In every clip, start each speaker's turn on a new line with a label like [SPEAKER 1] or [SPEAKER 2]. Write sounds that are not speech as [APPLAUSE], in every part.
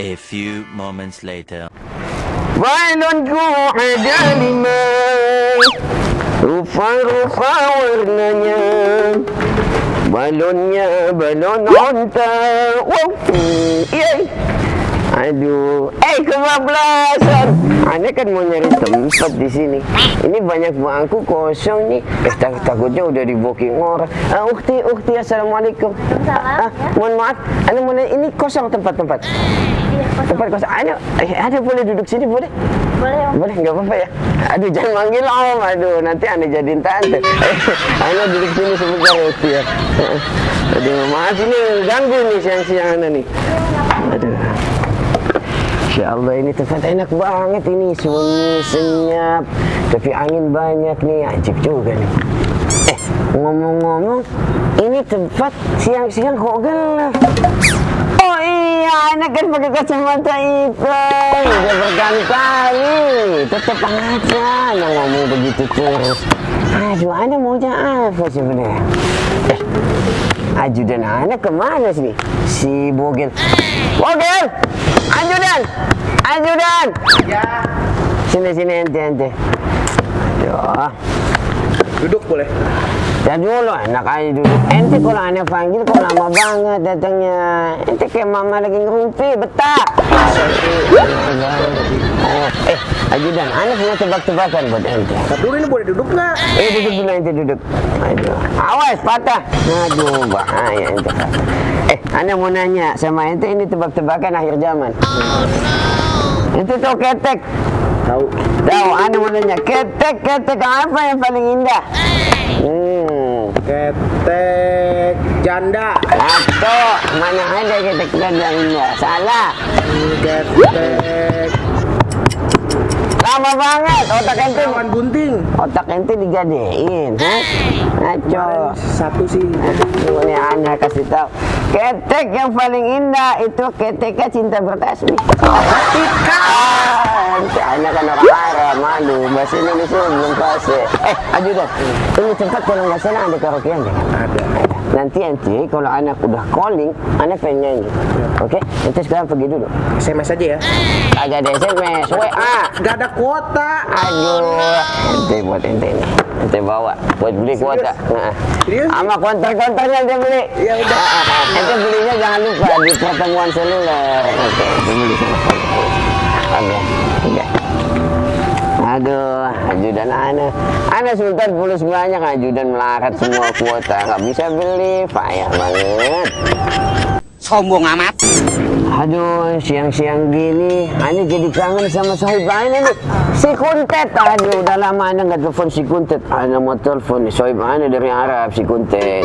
[SPEAKER 1] A few moments later.
[SPEAKER 2] Balonku ada lima Rupa-rupa warnanya Balonnya balon onta Wow, yay Aduh, eh kebablasan. Anda kan mau nyari tempat di sini. Ini banyak bangku kosong nih. Eh tak takutnya udah di booking orang. Ah, ukti, ukti, assalamualaikum. Ah, mohon maaf, Anda mau ini kosong tempat-tempat. Tempat kosong. Anda, eh, ada boleh duduk sini boleh?
[SPEAKER 3] Boleh om.
[SPEAKER 2] Boleh, nggak apa-apa ya. Aduh, jangan manggil om. Aduh, nanti anda jadiin tante. [LAUGHS] anda duduk sini sebentar ya, Ukti ya. Aduh, maaf ini ganggu nih siang-siang anda nih. Aduh. Insya Allah ini tempat enak banget ini sunyi senyap tapi angin banyak nih ajib juga nih eh ngomong-ngomong ini tempat siang-siang kok gelap oh iya anak kan pakai kacamata hitam udah berkali-kali tetap aja anak ngomong begitu terus. Aduh anak maunya apa sebenarnya eh ajudan anak ke mana sih? Si Bogel. Bogel! Ajudan ajudan ya. Sini sini ente ente aduh.
[SPEAKER 4] Duduk boleh.
[SPEAKER 2] Ya dulu enak aja duduk. Ente kalau aneh panggil kok lama banget datangnya. Ente kayak mama lagi ngerumpi, betah. Oh, eh, ajudan, aneh punya tebak-tebakan buat ente.
[SPEAKER 4] Tapi dulu ini boleh duduk nggak?
[SPEAKER 2] Eh, duduk dulu ente duduk. Aduh, awas patah. Aduh, bahaya ente. Eh, aneh mau nanya sama ente ini tebak-tebakan akhir zaman. Ente tau ketek?
[SPEAKER 4] Tahu.
[SPEAKER 2] Tahu, aneh mau nanya ketek, ketek apa yang paling indah? Hmm.
[SPEAKER 4] Ketek janda.
[SPEAKER 2] Atau mana ada kita yang indah? Salah.
[SPEAKER 4] Ketek
[SPEAKER 2] Lama banget otak ente.
[SPEAKER 4] kawan bunting.
[SPEAKER 2] Otak ente digadein? Ngaco.
[SPEAKER 4] Satu sih.
[SPEAKER 2] Ini anda kasih tahu. Ketek yang paling indah itu keteknya cinta bertasbih. Ketika. Ente anak kan orang Arab, malu. Bahasa Indonesia belum fase. Eh, ajudan. Ini tempat kalau nggak salah ada karaokean kan?
[SPEAKER 4] Ada.
[SPEAKER 2] Nanti ente kalau anak udah calling, anak pengen nyanyi. Oke? Ente sekarang pergi dulu.
[SPEAKER 4] SMS aja ya.
[SPEAKER 2] Agak ada SMS, WA.
[SPEAKER 4] Gak ada kuota.
[SPEAKER 2] Aduh, ente buat ente nih. Ente bawa buat beli kuota. Nah.
[SPEAKER 4] Serius?
[SPEAKER 2] Sama konter-konternya ente beli.
[SPEAKER 4] Ya udah.
[SPEAKER 2] Ah, ah, ah. Ente belinya jangan lupa di pertemuan seluler. Oke, ente beli sama Oke, oke. Aduh, ajudan ana. Ana Sultan fulus banyak, ajudan melarat semua [LAUGHS] kuota. Nggak bisa beli, payah banget.
[SPEAKER 5] sombong amat
[SPEAKER 2] Aduh, siang-siang gini, Ani jadi kangen sama sahib Ani nih. Si Kuntet, aduh, udah lama Ana nggak telepon si Kuntet. Ana mau telepon sahib Ani dari Arab, si Kuntet.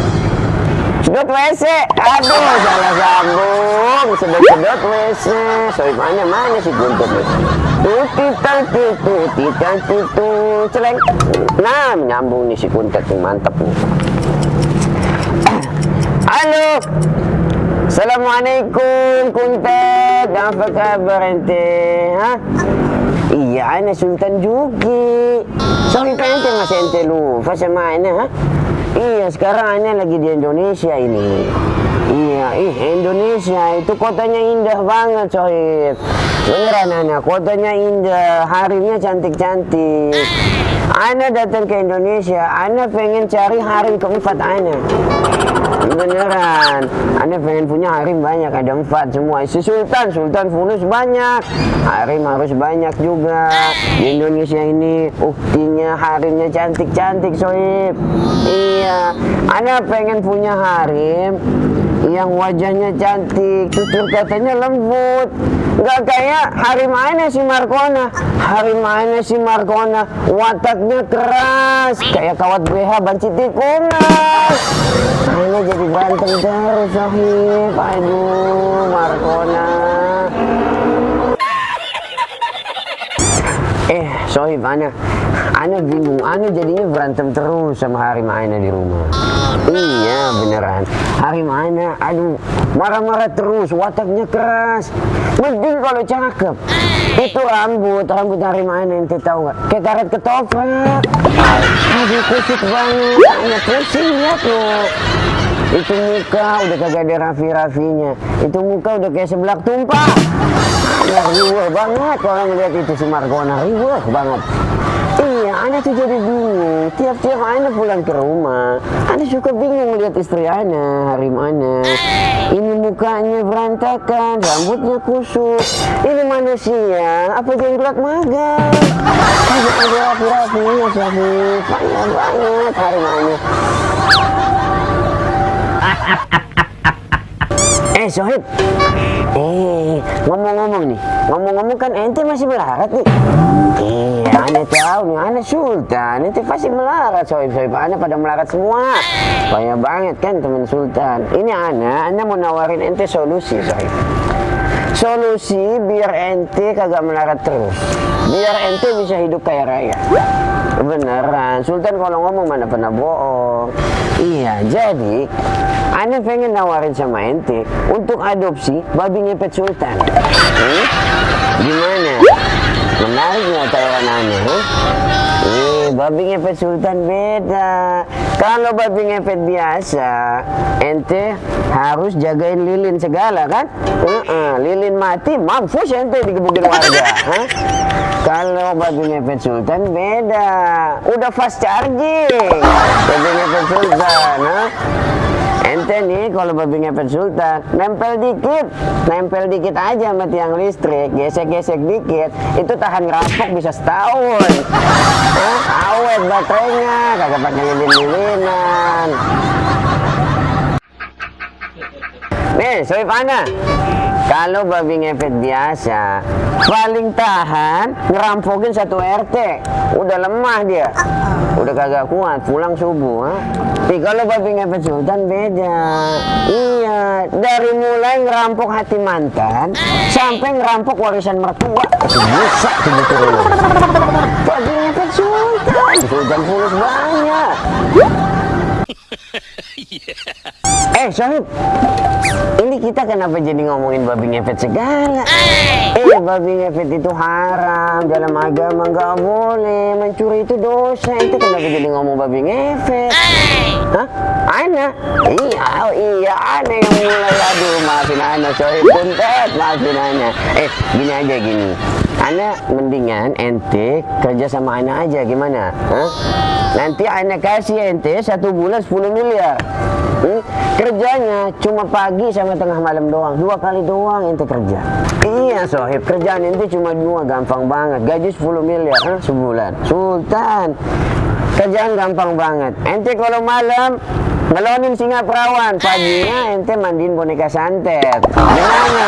[SPEAKER 2] Sedot WC. Aduh, salah sambung. Sedot-sedot WC. Sorry, mana mana sih guntur nih? Tutita titu, tita titu, celeng. Nah, nyambung nih si kuntet nih, mantap nih. Halo. Assalamualaikum Kuntet, apa kabar ente? Hah? Iya, ana Sultan Juki. Sorry ente masih ente lupa sama ana, ha? Iya, sekarang ana lagi di Indonesia ini. Iya, ih Indonesia itu kotanya indah banget, Sohib. Beneran ana, kotanya indah, harimnya cantik-cantik. Ana datang ke Indonesia, ana pengen cari harim keempat ana. Beneran, Anda pengen punya harim banyak, ada empat semua. Si Sultan, Sultan Fulus banyak, harim harus banyak juga. Di Indonesia ini uktinya harimnya cantik-cantik, Soib. Iya, Anda pengen punya harim yang wajahnya cantik, tutur katanya lembut. Gak kayak harim mana si Markona. Harim mana si Markona, wataknya keras. Kayak kawat BH banci tikungan. Ini jadi berantem terus, Sohib. Aduh, Markona. Sohib, Ana, Ana bingung, Ana jadinya berantem terus sama Harim Ana di rumah. Iya, beneran. Harim Ana, aduh, marah-marah terus, wataknya keras. Mending kalau cakep. Itu rambut, rambut Harim Ana ente tahu nggak? Kayak karet ketoprak. Aduh, kusut banget. Ana pusing lihat loh. Itu muka udah kagak ada rafi-rafinya. Itu muka udah kayak seblak tumpah. Ya riweh banget kalau ngeliat itu si Margona banget. Iya, Ana tuh jadi bingung. Tiap-tiap Ana pulang ke rumah, Ana suka bingung lihat istri Ana, Harim Ana. Ini mukanya berantakan, rambutnya kusut. Ini manusia, apa jenggot magang? Ada rapi-rapinya, Syafif. Payah banget Harim Ana. Eh Sohib. Eh ngomong-ngomong nih Ngomong-ngomong kan ente masih melarat nih. Iya. Aneh tahu nih Aneh Sultan. Ente pasti melarat Sohib Sohib. Aneh pada melarat semua. Banyak banget kan teman Sultan. Ini Aneh Aneh mau nawarin ente solusi Sohib. Solusi biar ente kagak melarat terus. Biar ente bisa hidup kaya raya Beneran Sultan kalau ngomong mana pernah bohong Iya jadi Ane pengen nawarin sama ente Untuk adopsi babi ngepet Sultan hmm? Gimana? Menarik nggak tawaran Ane? Huh? Babi ngepet Sultan beda Kalau babi ngepet biasa Ente harus jagain lilin segala kan? Uh -uh, lilin mati mampus ente digebukin warga? Kalau babi ngepet Sultan beda Udah fast charging Babi ngepet Sultan huh? Ente nih kalau babi ngepet sultan nempel dikit, nempel dikit aja sama tiang listrik, gesek-gesek dikit, itu tahan rampok bisa setahun. Hah? Awet baterainya, kagak pakai lilin-lilinan. Nih, Ana. Kalau babi ngepet biasa, paling tahan ngerampokin satu RT. Udah lemah dia. Udah kagak kuat, pulang subuh. Ha? Tapi kalau babi ngepet sultan beda. Iya, dari mulai ngerampok hati mantan, sampai ngerampok warisan mertua. Itu bisa tuh betul. Babi ngepet sultan, sultan fulus banyak. [LAUGHS] Eh, Sohib, ini kita kenapa jadi ngomongin babi ngepet segala? Eh, babi ngepet itu haram, dalam agama nggak boleh, mencuri itu dosa. Itu kenapa jadi ngomong babi ngepet? Hah? Ana? Iya, oh iya, Ana yang mulai. Aduh, maafin Ana, Sohib puntet, maafin Ana. Eh, gini aja gini. Ana mendingan ente kerja sama Ana aja, gimana? Hah? Nanti Ana kasih ente satu bulan 10 miliar. Hmm? Kerjanya cuma pagi sama tengah malam doang, dua kali doang ente kerja. Iya sohib, kerjaan ente cuma dua, gampang banget. Gaji 10 miliar sebulan. Sultan, kerjaan gampang banget. Ente kalau malam ngelonin singa perawan, paginya ente mandiin boneka santet. Gimana?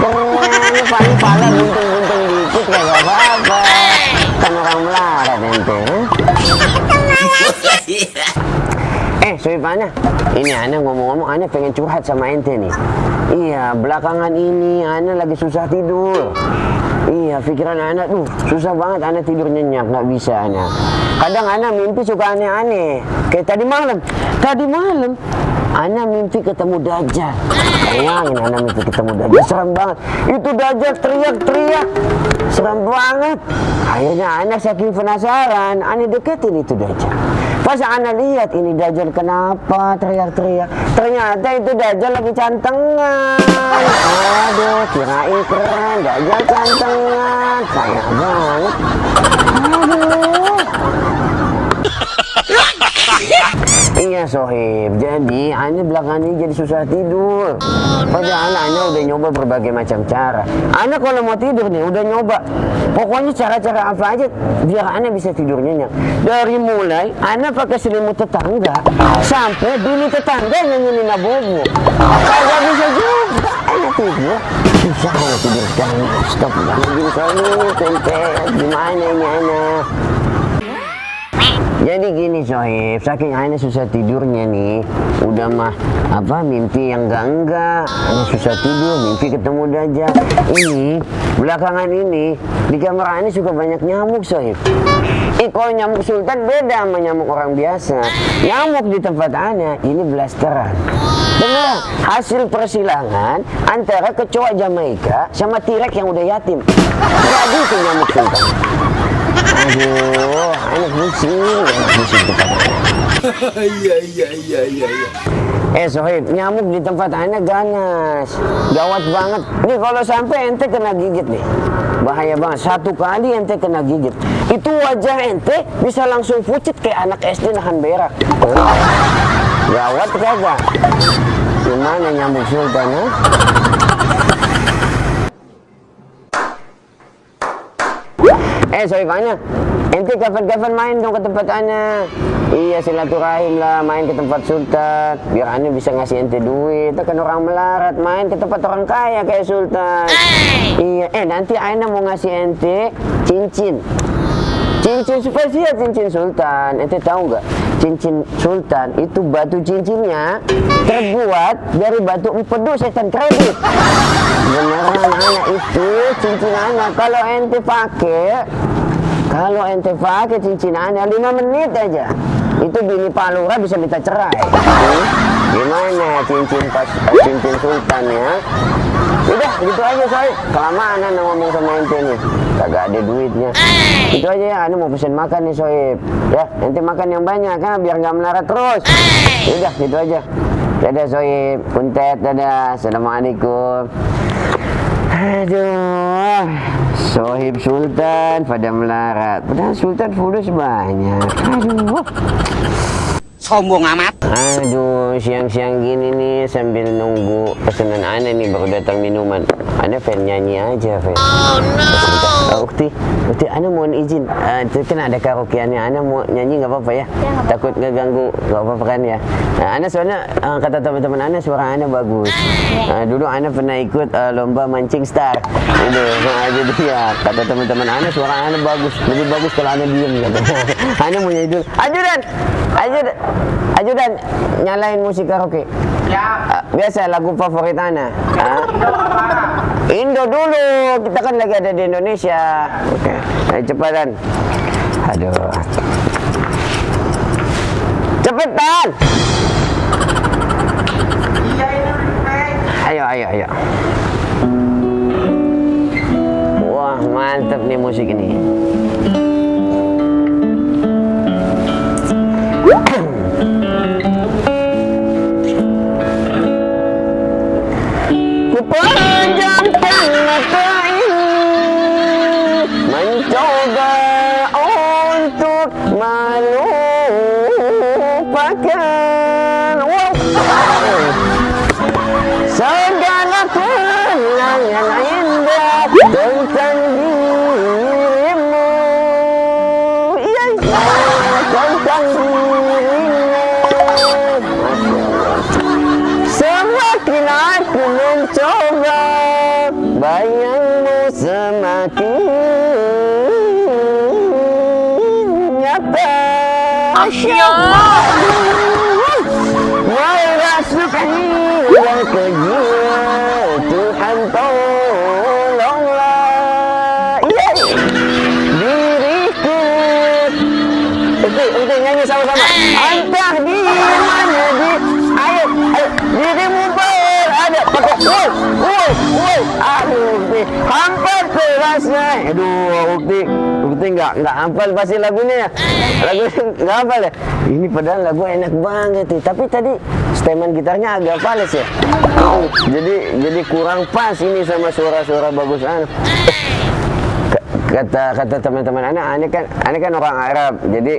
[SPEAKER 2] Keren, paling pala buntung-buntung dikit kagak apa-apa. Kan orang melarat ente. [LAUGHS] Eh, Sohib Ana, ini Ana ngomong-ngomong, Ana pengen curhat sama ente nih. Iya, belakangan ini Ana lagi susah tidur. Iya, pikiran Ana tuh susah banget Ana tidur nyenyak, nggak bisa Ana. Kadang Ana mimpi suka aneh-aneh. Kayak tadi malam, tadi malam Ana mimpi ketemu Dajjal. Bayangin Ana mimpi ketemu Dajjal, serem banget. Itu Dajjal teriak-teriak, serem banget. Akhirnya Ana saking penasaran, Ana deketin itu Dajjal. Pas Ana lihat ini Dajjal kenapa teriak-teriak. Ternyata itu Dajjal lagi cantengan. Aduh, kirain keren. Dajjal cantengan. Payah banget. Aduh. Iya Sohib, jadi Ana belakangan ini jadi susah tidur. Padahal Ana udah nyoba berbagai macam cara. Ana kalau mau tidur nih udah nyoba. Pokoknya cara-cara apa aja biar Ana bisa tidur nyenyak. Dari mulai Ana pakai selimut tetangga Sampai bini tetangga nyanyiin bobo Kagak bisa juga. Ana tidur. Susah Ana tidur. Sekarang Stop. Ana jadi Sohib, tempe. Gimana ini Ana Jadi gini Sohib, saking Ana susah tidurnya nih, udah mah apa mimpi yang enggak enggak, Ana susah tidur, mimpi ketemu Dajjal. Ini belakangan ini di kamar Ana suka banyak nyamuk Sohib. Eh kalau nyamuk sultan beda sama nyamuk orang biasa. Nyamuk di tempat Ana ini blasteran. Benar, hasil persilangan antara kecoa Jamaika sama tirek yang udah yatim. Jadi itu nyamuk sultan. Aduh, [LAUGHS] anak pusing, pusing Iya, iya, iya, iya. Eh Sohib, nyamuk di tempat anak ganas. Gawat banget. Nih kalau sampai ente kena gigit nih. Bahaya banget. Satu kali ente kena gigit. Itu wajah ente bisa langsung pucet kayak anak SD nahan berak. Gawat kagak? Gimana nyamuk sultan, ha? Eh, sorry Fanya. Ente kapan-kapan main dong ke tempat Ana. Iya, silaturahim lah main ke tempat Sultan. Biar Ana bisa ngasih ente duit. Kan orang melarat main ke tempat orang kaya kayak Sultan. Iya, eh nanti Ana mau ngasih ente cincin. Cincin spesial cincin Sultan. Ente tahu nggak? Cincin Sultan itu batu cincinnya terbuat dari batu empedu setan kredit. Beneran anak itu cincin anak. Kalau ente pakai, kalau ente pakai cincin anak lima menit aja, itu bini palura bisa minta cerai. Hmm? Gimana cincin pas cincin Sultan ya? Udah gitu aja say. Kelamaan ngomong sama ente nih. Kagak ada duitnya. Itu aja ya, Anda mau pesen makan nih Soib. Ya, nanti makan yang banyak kan biar nggak melarat terus. Udah gitu aja. Dadah Soib, kuntet, dadah. Assalamualaikum. Aduh, Sohib Sultan pada melarat. Padahal Sultan fulus banyak. Aduh.
[SPEAKER 5] Sombong amat.
[SPEAKER 2] Aduh, siang-siang gini nih sambil nunggu pesanan aneh nih baru datang minuman. Anda fan nyanyi aja, fan. Oh no. Ukti, Ukti, Anda mohon izin. Uh, itu kan ada karaokeannya. Anda mau nyanyi nggak apa-apa ya? Takut ngeganggu, nggak apa-apa kan ya? Nah, Anda soalnya uh, kata teman-teman Anda suara Anda bagus. Uh, dulu Anda pernah ikut uh, lomba mancing star. Itu, [LAUGHS] nah, jadi ya kata teman-teman Anda suara Anda bagus. Lebih bagus kalau Anda diem. Kata. [LAUGHS] Anda mau nyanyi dulu. Ajudan, ajudan. Ajudan, nyalain musik karaoke. Ya. biasa lagu favorit Ana. Ah. Indo dulu, kita kan lagi ada di Indonesia. Oke, ayo cepetan. Aduh. Cepetan. Masya Allah Merasukan yang ke nggak nggak hafal pasti lagunya ya. Lagunya nggak hafal ya. Ini padahal lagu enak banget nih. Tapi tadi steman gitarnya agak fals ya. Jadi jadi kurang pas ini sama suara-suara bagus anak kata kata teman-teman anak aneh kan aneh kan orang Arab jadi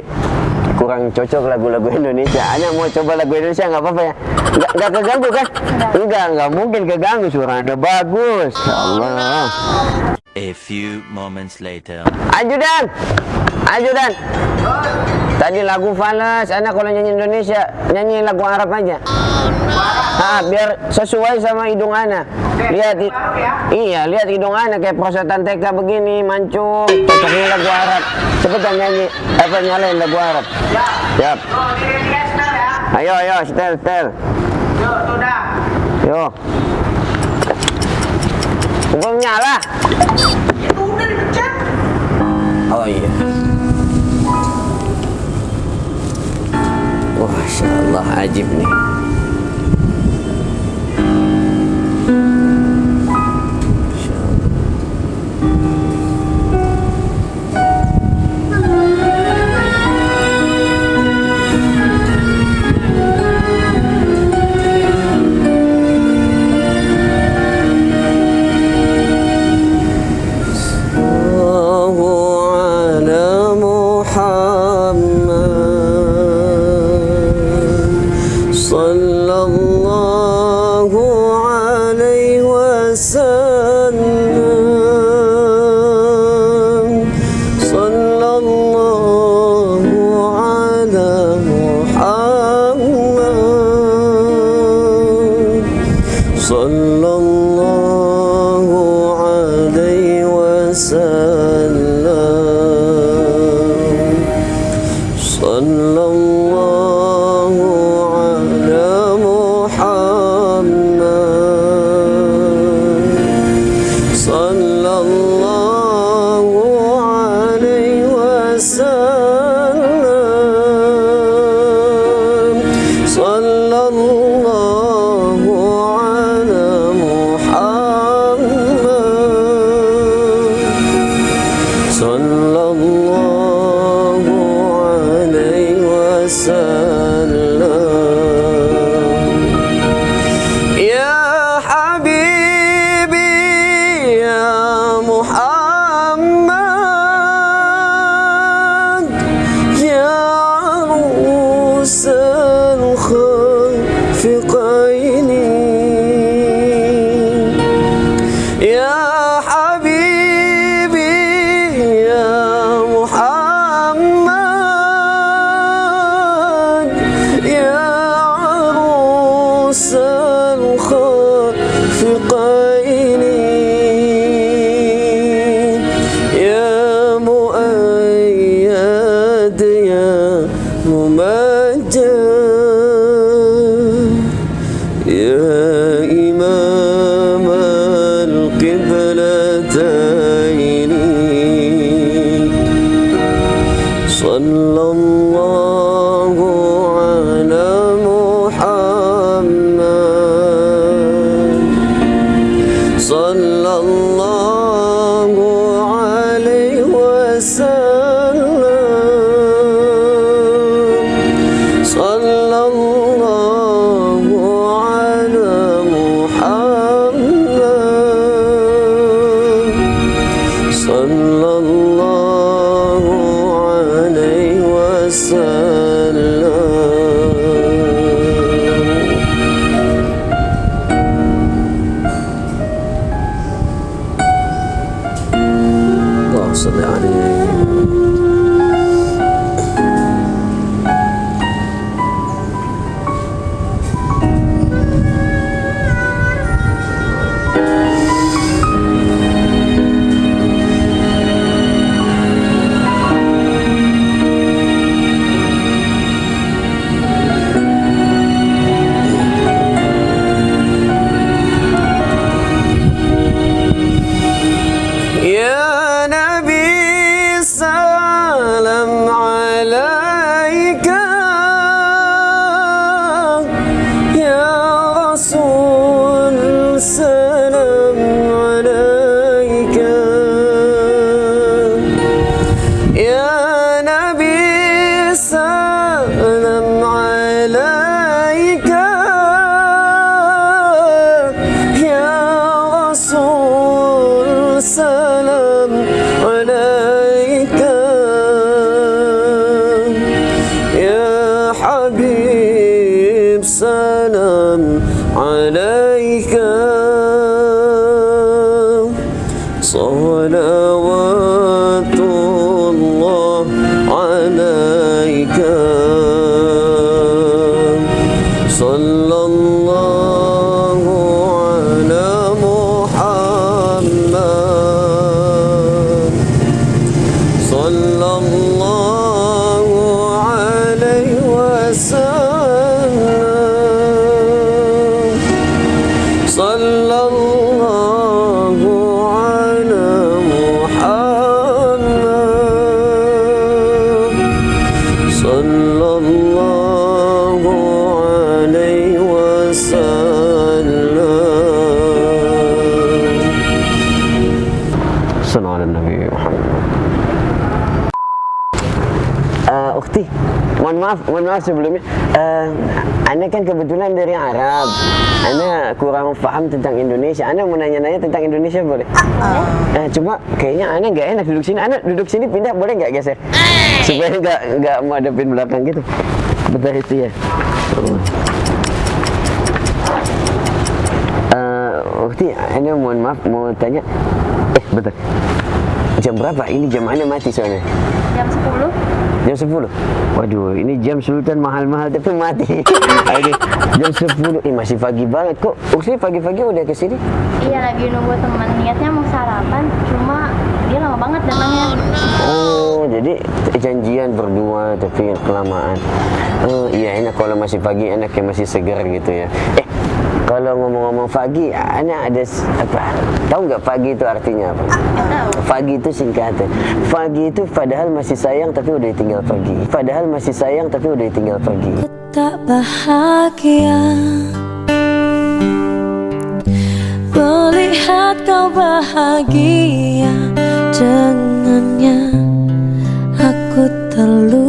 [SPEAKER 2] kurang cocok lagu-lagu Indonesia. Anda mau coba lagu Indonesia nggak apa-apa ya? Nggak nggak keganggu kan? Enggak enggak mungkin keganggu suara anda bagus. Ya Allah
[SPEAKER 1] A few moments later.
[SPEAKER 6] Ajudan. Ajudan. Tadi lagu Falas, anak kalau nyanyi Indonesia, nyanyi lagu Arab aja. Ah, biar sesuai sama hidung ana. Lihat Iya, lihat hidung ana kayak prosetan TK begini, mancung, cocoknya lagu Arab. Cepetan nyanyi, apa nyalain lagu Arab. Siap. Ayo, ayo, setel, setel. Yo. Belum nyala. Oh iya. Wah, Allah, ajib nih. الخافقين
[SPEAKER 2] maaf, maaf sebelumnya. Eh, anda kan kebetulan dari Arab. Anda kurang paham tentang Indonesia. Anda mau nanya-nanya tentang Indonesia boleh? Eh, cuma kayaknya Anda nggak enak duduk sini. Anda duduk sini pindah boleh nggak geser? Supaya nggak nggak menghadapin belakang gitu. Bentar itu ya. Eh, Ukti, Anda mohon maaf mau tanya. Eh, bentar. Jam berapa? Ini jam Anda mati soalnya.
[SPEAKER 3] jam 10
[SPEAKER 2] Jam 10? Waduh, ini jam Sultan mahal-mahal tapi mati. [LAUGHS] Aduh, jam 10. Eh, masih pagi banget. Kok Ukti pagi-pagi udah ke sini?
[SPEAKER 3] iya lagi nunggu teman niatnya mau sarapan cuma dia lama banget datangnya
[SPEAKER 2] Oh, jadi janjian berdua tapi kelamaan. Oh, iya enak kalau masih pagi, enak yang masih segar gitu ya. Kalau ngomong-ngomong pagi, anak ada apa? Tahu nggak pagi itu artinya apa? Pagi itu singkatan. Pagi itu padahal masih sayang tapi udah tinggal pergi. Padahal masih sayang tapi udah tinggal pergi.
[SPEAKER 7] tak bahagia Melihat kau bahagia dengannya Aku terluka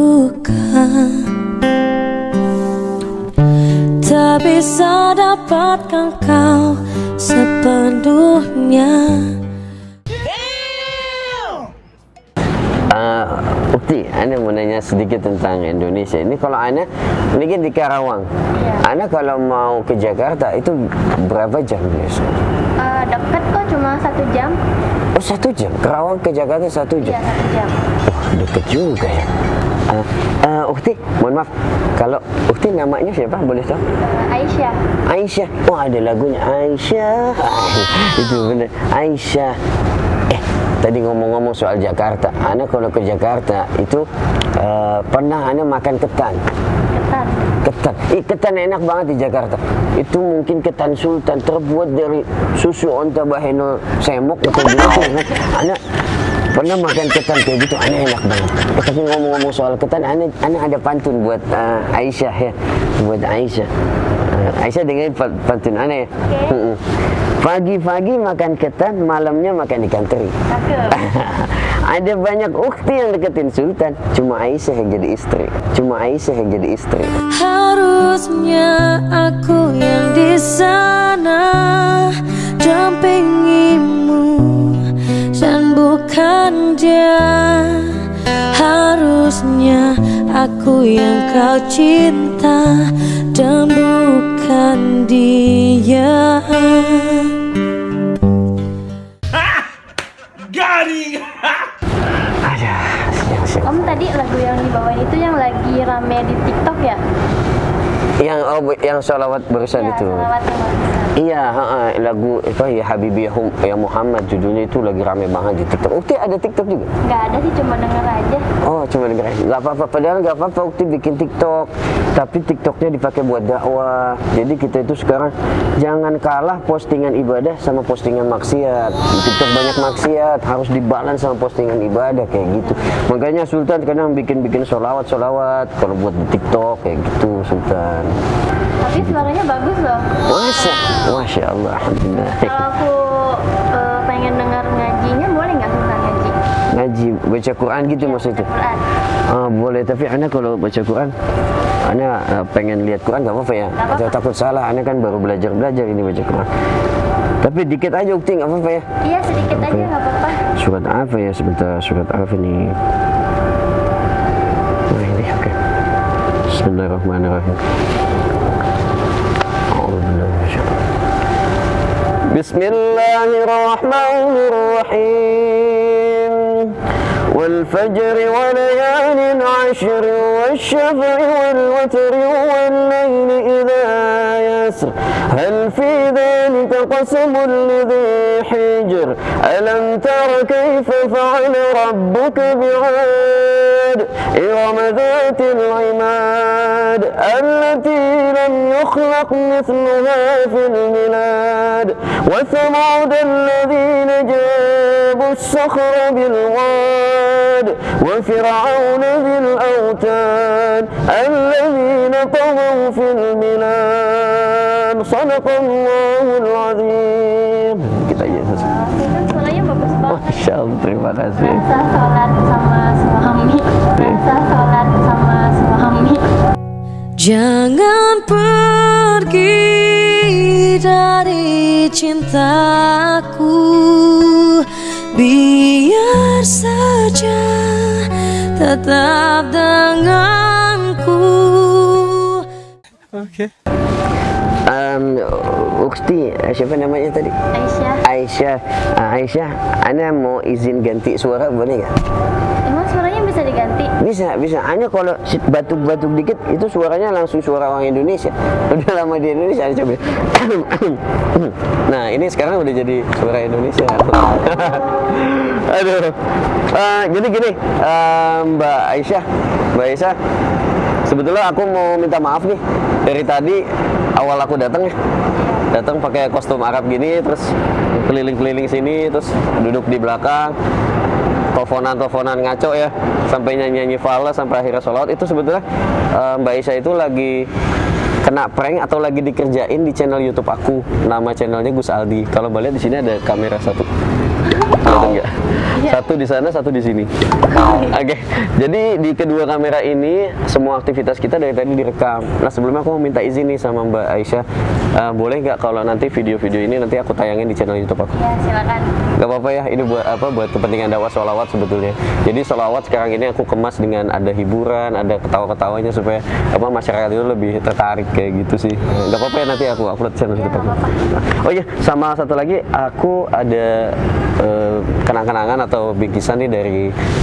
[SPEAKER 7] bisa dapatkan kau sepenuhnya
[SPEAKER 2] Uh, Ukti, Anda mau nanya sedikit tentang Indonesia. Ini kalau Anda, ini kan di Karawang.
[SPEAKER 3] Iya.
[SPEAKER 2] Anda kalau mau ke Jakarta itu berapa jam biasa?
[SPEAKER 3] Eh, deket kok cuma satu jam
[SPEAKER 2] Oh satu jam. Karawang ke Jakarta satu
[SPEAKER 3] iya
[SPEAKER 2] jam.
[SPEAKER 3] satu jam
[SPEAKER 2] Wah deket juga ya. Uh, uh, Ukti, mohon maaf. Kalau Ukti namanya siapa? Boleh tahu?
[SPEAKER 3] Aisyah
[SPEAKER 2] Aisyah. Oh ada lagunya Aisyah. [LAUGHS] itu benar. Aisyah. Eh tadi ngomong-ngomong soal Jakarta. Ana kalau ke Jakarta itu eh, pernah Ana makan ketan.
[SPEAKER 3] ketan
[SPEAKER 2] Ketan. Ih, ketan enak banget di Jakarta. Itu mungkin ketan sultan terbuat dari susu onta baheno semok atau gimana. Ana pernah makan ketan kayak gitu, Ana enak banget. Tapi ngomong-ngomong soal ketan, Ana, Ana ada pantun buat eh, Aisyah ya, buat Aisyah. Eh, Aisyah dengerin pa- pantun Ana ya. Pagi-pagi makan ketan, malamnya makan ikan teri. [LAUGHS] Ada banyak ukti yang deketin Sultan, cuma Aisyah yang jadi istri. Cuma Aisyah yang jadi istri.
[SPEAKER 7] Harusnya aku yang di sana dampingimu dia. Harusnya aku yang kau cinta dan bukan dia.
[SPEAKER 2] Siang.
[SPEAKER 3] Om tadi lagu yang dibawain itu yang lagi rame di TikTok ya?
[SPEAKER 2] Yang oh, yang sholawat barusan
[SPEAKER 3] Iya,
[SPEAKER 2] itu. Iya, ha, ha, lagu apa ya Habibi ya, ya Muhammad judulnya itu lagi rame banget di TikTok. Ukti ada TikTok juga?
[SPEAKER 3] Nggak ada sih, cuma denger aja.
[SPEAKER 2] Oh, cuma denger aja. Gak apa-apa, padahal gak apa-apa Ukti bikin TikTok. Tapi TikToknya dipakai buat dakwah. Jadi kita itu sekarang jangan kalah postingan ibadah sama postingan maksiat. Di TikTok banyak maksiat, harus dibalance sama postingan ibadah kayak gitu. Makanya Sultan kadang bikin-bikin sholawat-sholawat kalau buat di TikTok kayak gitu Sultan.
[SPEAKER 3] Tapi suaranya bagus loh.
[SPEAKER 2] Masya, Masya Allah, Alhamdulillah.
[SPEAKER 3] Kalau aku
[SPEAKER 2] baca Quran gitu maksudnya.
[SPEAKER 3] Quran.
[SPEAKER 2] Ah, boleh, tapi Ana kalau baca Quran, Ana eh, pengen lihat Quran gak apa-apa ya?
[SPEAKER 3] Nggak
[SPEAKER 2] Atau
[SPEAKER 3] apa-apa.
[SPEAKER 2] takut salah, Ana kan baru belajar-belajar ini baca Quran. Tapi dikit aja Ukti, gak apa-apa ya?
[SPEAKER 3] Iya sedikit aja nggak apa-apa.
[SPEAKER 2] Surat apa ya sebentar, surat apa nih? Nah ini, oke. Bismillahirrahmanirrahim. A'udzubillahi minasyaitonir Bismillahirrahmanirrahim. والفجر وليال عشر والشفع والوتر والليل إذا يسر هل في ذلك قسم لذي حجر؟ ألم تر كيف فعل ربك بعاد؟ إرم ذات العماد التي لم يخلق مثلها في البلاد وثمود الذين جابوا الصخر بالواد. وفرعون ذي الأوتاد الذين طغوا في البلاد صدق الله العظيم Kita aja.
[SPEAKER 3] Soalnya bagus banget.
[SPEAKER 2] Masya Allah, terima kasih.
[SPEAKER 3] Rasa sholat sama suami. Iya. Rasa sholat sama suami.
[SPEAKER 7] Jangan pergi dari cintaku Biar saja tetap denganku Oke okay.
[SPEAKER 2] Um, Ukti, siapa namanya tadi?
[SPEAKER 3] Aisyah,
[SPEAKER 2] Aisyah. Ah, Aisyah, Ana mau izin ganti suara boleh nggak?
[SPEAKER 3] emang suaranya bisa diganti?
[SPEAKER 2] Bisa, bisa. Hanya kalau batuk-batuk dikit itu suaranya langsung suara orang Indonesia. [LAUGHS] Udah lama di Indonesia Ana coba. [COUGHS] nah, ini sekarang udah jadi suara Indonesia. [LAUGHS] Aduh. Eh, jadi gini, eh, Mbak Aisyah, Mbak Aisyah, sebetulnya aku mau minta maaf nih dari tadi awal aku datang datang pakai kostum Arab gini terus keliling-keliling sini terus duduk di belakang teleponan-teleponan ngaco ya sampai nyanyi-nyanyi fala sampai akhirnya sholat. Itu sebetulnya eh, Mbak Aisyah itu lagi kena prank atau lagi dikerjain di channel YouTube aku. Nama channelnya Gus Aldi. Kalau lihat di sini ada kamera satu Kelihatan nggak? Satu di sana, satu di sini. Oke, jadi di kedua kamera ini semua aktivitas kita dari tadi direkam. Nah sebelumnya aku mau minta izin nih sama Mbak Aisyah, Eh, boleh nggak kalau nanti video-video ini nanti aku tayangin di channel YouTube aku?
[SPEAKER 3] Ya silakan.
[SPEAKER 2] Gak apa-apa ya, ini buat apa? Buat kepentingan dakwah sholawat sebetulnya. Jadi sholawat sekarang ini aku kemas dengan ada hiburan, ada ketawa-ketawanya supaya apa masyarakat itu lebih tertarik kayak gitu sih. Gak apa-apa ya nanti aku upload channel YouTube aku. Oh iya, sama satu lagi aku ada kenang-kenangan atau bingkisan nih dari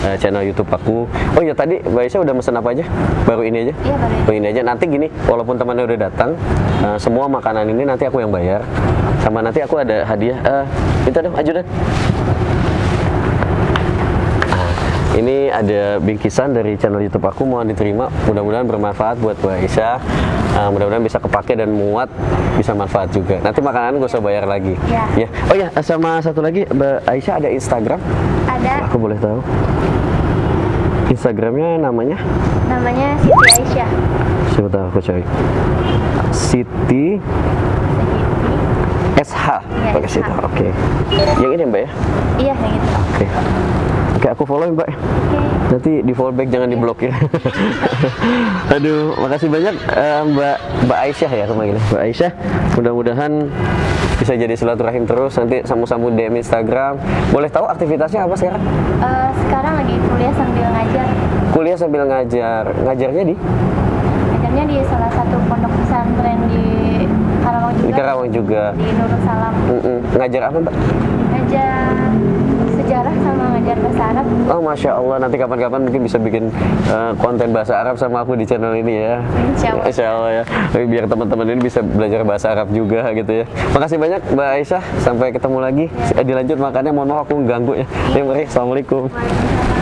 [SPEAKER 2] eh, channel YouTube aku. Oh iya tadi Mbak Aisyah udah mesen apa aja? Baru ini aja?
[SPEAKER 3] Iya, baru ini.
[SPEAKER 2] Baru ini aja. Nanti gini, walaupun temannya udah datang, eh, semua makanan ini nanti aku yang bayar. Sama nanti aku ada hadiah. Eh, itu dong, ajudan. Ini ada bingkisan dari channel YouTube aku mohon diterima. Mudah-mudahan bermanfaat buat Mbak Aisyah. Uh, mudah-mudahan bisa kepake dan muat, bisa manfaat juga. Nanti makanan gak usah bayar lagi.
[SPEAKER 3] Ya.
[SPEAKER 2] Oh ya, sama satu lagi Mbak Aisyah ada Instagram.
[SPEAKER 3] Ada
[SPEAKER 2] Aku boleh tahu. Instagramnya namanya?
[SPEAKER 3] namanya Siti Aisyah.
[SPEAKER 2] Sebentar aku cari. Siti. SH.
[SPEAKER 3] Iya,
[SPEAKER 2] Pakai situ. Oke. Yang ini Mbak ya?
[SPEAKER 3] Iya yang itu.
[SPEAKER 2] Oke. Oke, aku follow ya, Mbak.
[SPEAKER 3] Oke.
[SPEAKER 2] Nanti di follow back jangan diblok ya. [LAUGHS] Aduh, makasih banyak eh, Mbak Mbak Aisyah ya kemarin. Mbak Aisyah, mudah-mudahan bisa jadi silaturahim terus nanti sambung-sambung DM Instagram. Boleh tahu aktivitasnya apa sekarang?
[SPEAKER 3] Eh, sekarang lagi kuliah sambil ngajar.
[SPEAKER 2] Kuliah sambil ngajar. Ngajarnya di
[SPEAKER 3] Ngajarnya di salah satu pondok pesantren di Karawang juga.
[SPEAKER 2] di Karawang juga.
[SPEAKER 3] Di Nurul Salam.
[SPEAKER 2] Mm-mm. Ngajar apa, Mbak?
[SPEAKER 3] Ngajar sejarah sama ngajar bahasa Arab.
[SPEAKER 2] Oh, masya Allah. Nanti kapan-kapan mungkin bisa bikin eh, konten bahasa Arab sama aku di channel ini ya.
[SPEAKER 3] Insya Allah.
[SPEAKER 2] Insya Allah ya. Biar teman-teman ini bisa belajar bahasa Arab juga gitu ya. Makasih banyak Mbak Aisyah. Sampai ketemu lagi. Eh, Dilanjut makannya. Mohon maaf aku ganggu ya. Ya, mari. Assalamualaikum. Oke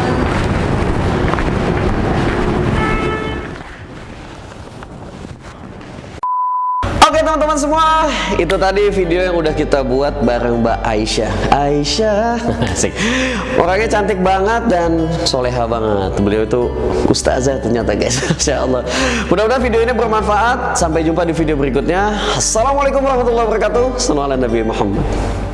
[SPEAKER 2] teman-teman semua, itu tadi video yang udah kita buat bareng Mbak Aisyah. Aisyah, [LAUGHS] asik. Orangnya cantik banget dan soleha banget. Beliau itu ustazah ternyata guys, [LAUGHS] Masya Allah. Mudah-mudahan video ini bermanfaat. Sampai jumpa di video berikutnya. Assalamualaikum warahmatullahi wabarakatuh. Ala Nabi Muhammad.